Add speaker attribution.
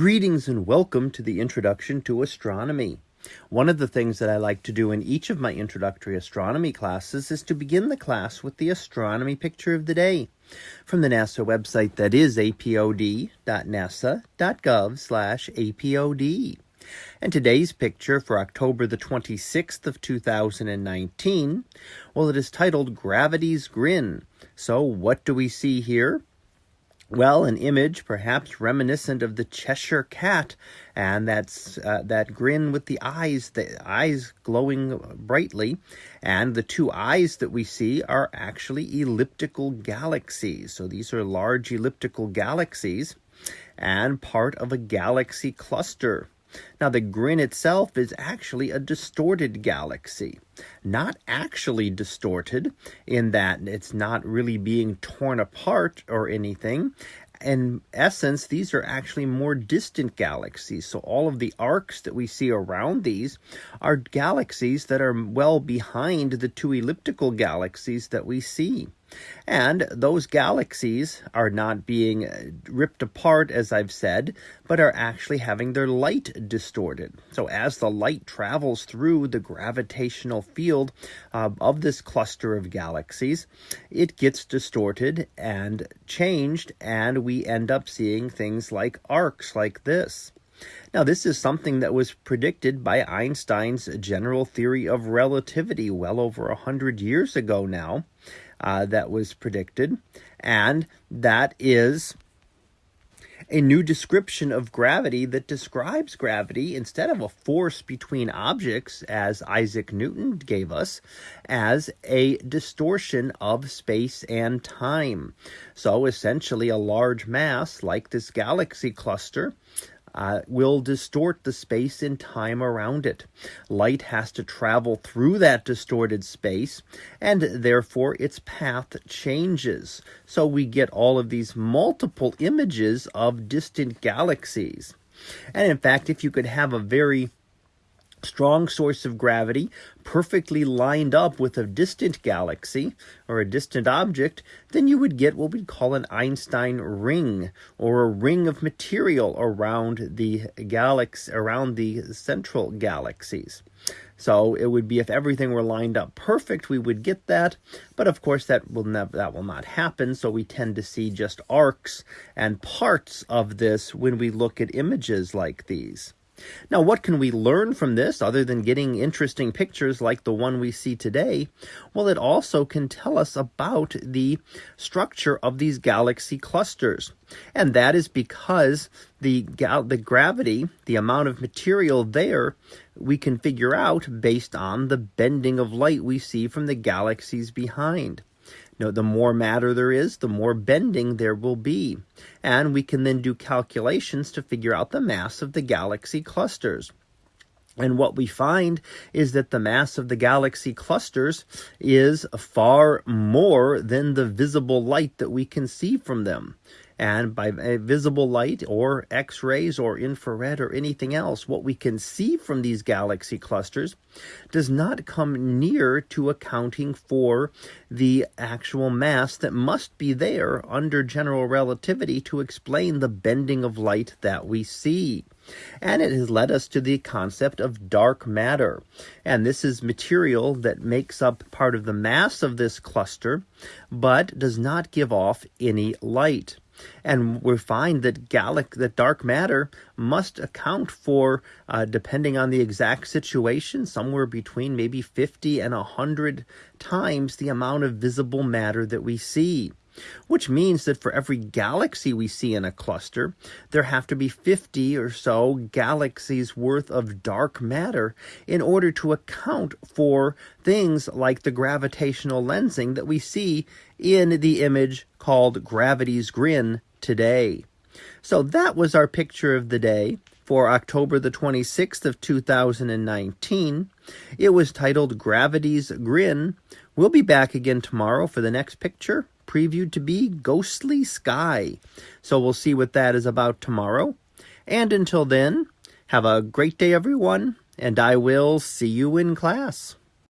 Speaker 1: Greetings and welcome to the Introduction to Astronomy. One of the things that I like to do in each of my introductory astronomy classes is to begin the class with the astronomy picture of the day from the NASA website that is apod.nasa.gov slash apod. And today's picture for October the 26th of 2019, well, it is titled Gravity's Grin. So what do we see here? Well, an image perhaps reminiscent of the Cheshire Cat and that's, uh, that grin with the eyes, the eyes glowing brightly. And the two eyes that we see are actually elliptical galaxies. So these are large elliptical galaxies and part of a galaxy cluster. Now, the grin itself is actually a distorted galaxy, not actually distorted in that it's not really being torn apart or anything. In essence, these are actually more distant galaxies. So, all of the arcs that we see around these are galaxies that are well behind the two elliptical galaxies that we see. And those galaxies are not being uh, ripped apart, as I've said, but are actually having their light distorted. So as the light travels through the gravitational field uh, of this cluster of galaxies, it gets distorted and changed, and we end up seeing things like arcs like this. Now, this is something that was predicted by Einstein's general theory of relativity well over a 100 years ago now uh, that was predicted, and that is a new description of gravity that describes gravity instead of a force between objects, as Isaac Newton gave us, as a distortion of space and time. So essentially, a large mass like this galaxy cluster uh, will distort the space and time around it. Light has to travel through that distorted space, and therefore its path changes. So we get all of these multiple images of distant galaxies. And in fact, if you could have a very strong source of gravity perfectly lined up with a distant galaxy or a distant object, then you would get what we'd call an Einstein ring or a ring of material around the galaxy around the central galaxies. So it would be if everything were lined up perfect, we would get that. But of course, that will never that will not happen. So we tend to see just arcs and parts of this when we look at images like these. Now, what can we learn from this other than getting interesting pictures like the one we see today? Well, it also can tell us about the structure of these galaxy clusters. And that is because the, the gravity, the amount of material there, we can figure out based on the bending of light we see from the galaxies behind. You the more matter there is, the more bending there will be. And we can then do calculations to figure out the mass of the galaxy clusters. And what we find is that the mass of the galaxy clusters is far more than the visible light that we can see from them. And by visible light or X rays or infrared or anything else, what we can see from these galaxy clusters does not come near to accounting for the actual mass that must be there under general relativity to explain the bending of light that we see. And it has led us to the concept of dark matter. And this is material that makes up part of the mass of this cluster, but does not give off any light. And we find that Gallic, that dark matter must account for, uh, depending on the exact situation, somewhere between maybe 50 and 100 times the amount of visible matter that we see which means that for every galaxy we see in a cluster, there have to be 50 or so galaxies worth of dark matter in order to account for things like the gravitational lensing that we see in the image called Gravity's Grin today. So that was our picture of the day for October the 26th of 2019. It was titled Gravity's Grin. We'll be back again tomorrow for the next picture previewed to be Ghostly Sky. So we'll see what that is about tomorrow. And until then, have a great day, everyone, and I will see you in class.